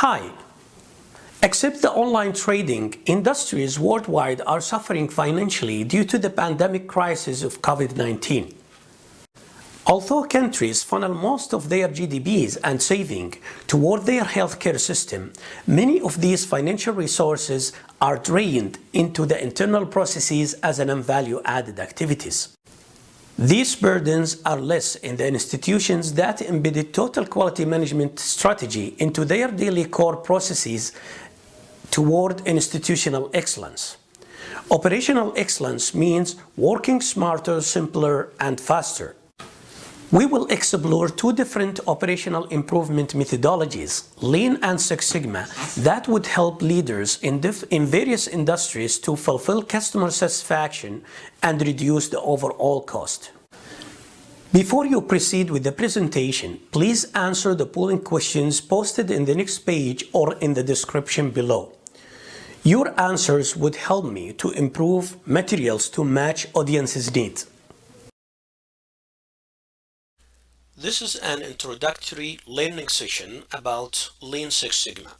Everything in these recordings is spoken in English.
Hi. Except the online trading, industries worldwide are suffering financially due to the pandemic crisis of COVID-19. Although countries funnel most of their GDPs and saving toward their healthcare system, many of these financial resources are drained into the internal processes as an value-added activities. These burdens are less in the institutions that embedded total quality management strategy into their daily core processes toward institutional excellence. Operational excellence means working smarter, simpler, and faster. We will explore two different operational improvement methodologies, Lean and Six Sigma, that would help leaders in, in, various industries to fulfill customer satisfaction and reduce the overall cost. Before you proceed with the presentation, please answer the polling questions posted in the next page or in the description below. Your answers would help me to improve materials to match audience's needs. This is an introductory learning session about Lean Six Sigma.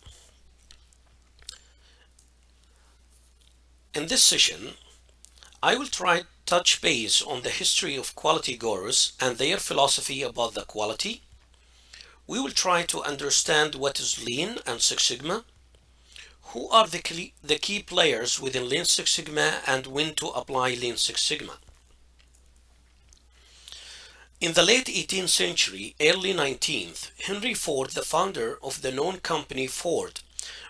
In this session, I will try to touch base on the history of quality gurus and their philosophy about the quality. We will try to understand what is Lean and Six Sigma who are the key, the key players within Lean Six Sigma and when to apply Lean Six Sigma? In the late 18th century, early 19th, Henry Ford, the founder of the known company Ford,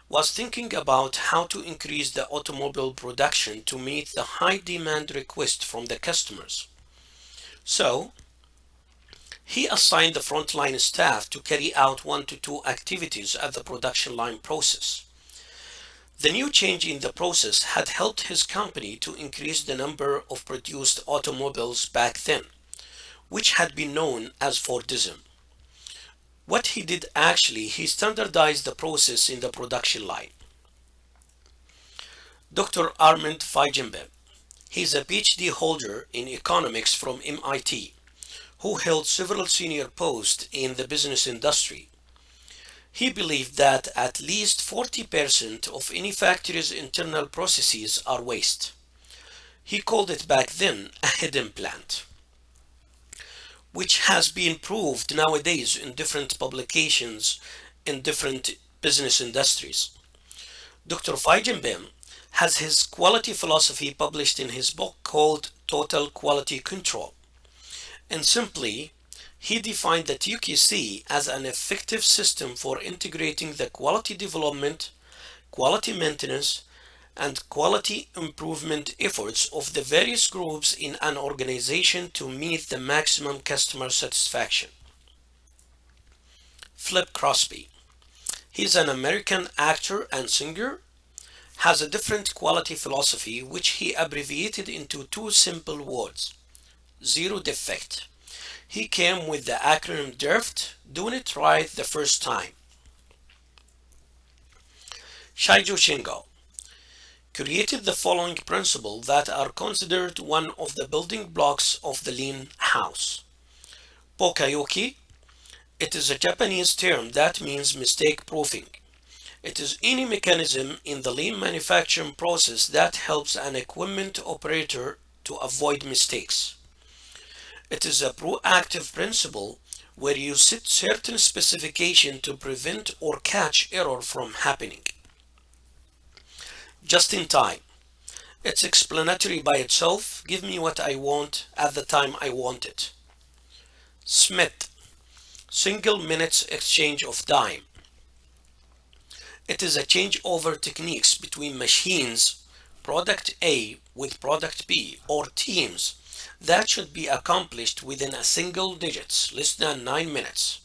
was thinking about how to increase the automobile production to meet the high demand request from the customers. So, he assigned the frontline staff to carry out one to two activities at the production line process. The new change in the process had helped his company to increase the number of produced automobiles back then, which had been known as Fordism. What he did actually, he standardized the process in the production line. Dr. Armand Feigenbaum, he is a PhD holder in economics from MIT, who held several senior posts in the business industry he believed that at least 40% of any factory's internal processes are waste. He called it back then a hidden plant, which has been proved nowadays in different publications in different business industries. Dr. Feigenbaum has his quality philosophy published in his book called Total Quality Control. And simply, he defined the TQC as an effective system for integrating the quality development, quality maintenance, and quality improvement efforts of the various groups in an organization to meet the maximum customer satisfaction. Philip Crosby. He's an American actor and singer, has a different quality philosophy which he abbreviated into two simple words, zero defect. He came with the acronym DIRFT, doing it right the first time. Shigeru Shingo created the following principle that are considered one of the building blocks of the lean house. Poka-yoke, it is a Japanese term that means mistake proofing. It is any mechanism in the lean manufacturing process that helps an equipment operator to avoid mistakes. It is a proactive principle where you set certain specification to prevent or catch error from happening. Just in time. It's explanatory by itself. Give me what I want at the time I want it. SMED. Single minutes exchange of time. It is a changeover techniques between machines, product A with product B, or teams that should be accomplished within a single digits, less than 9 minutes.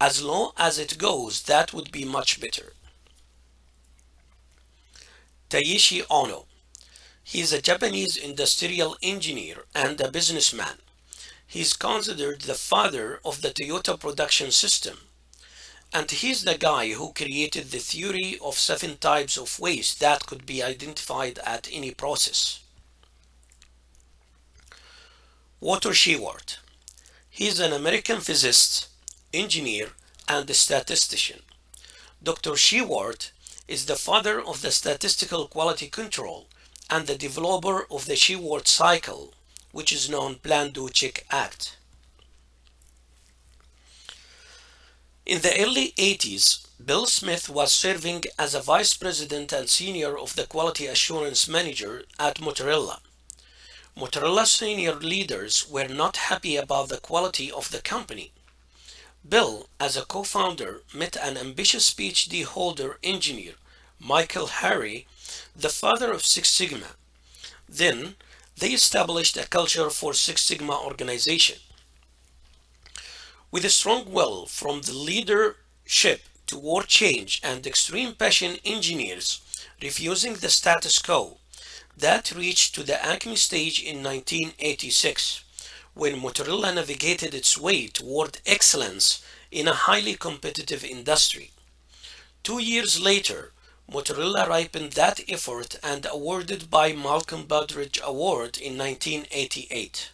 As long as it goes, that would be much better. Taiichi Ohno. He is a Japanese industrial engineer and a businessman. He is considered the father of the Toyota production system. And he's the guy who created the theory of seven types of waste that could be identified at any process. Walter Shewhart. He is an American physicist, engineer, and statistician. Dr. Shewhart is the father of the statistical quality control and the developer of the Shewhart cycle, which is known Plan Do Check Act. In the early 80s, Bill Smith was serving as a vice president and senior of the quality assurance manager at Motorola. Motorola senior leaders were not happy about the quality of the company. Bill, as a co-founder, met an ambitious PhD holder engineer, Michael Harry, the father of Six Sigma. Then, they established a culture for Six Sigma organization. With a strong will from the leadership toward change and extreme passion engineers refusing the status quo, that reached to the acme stage in 1986 when Motorola navigated its way toward excellence in a highly competitive industry. Two years later, Motorola ripened that effort and awarded by Malcolm Baldrige Award in 1988.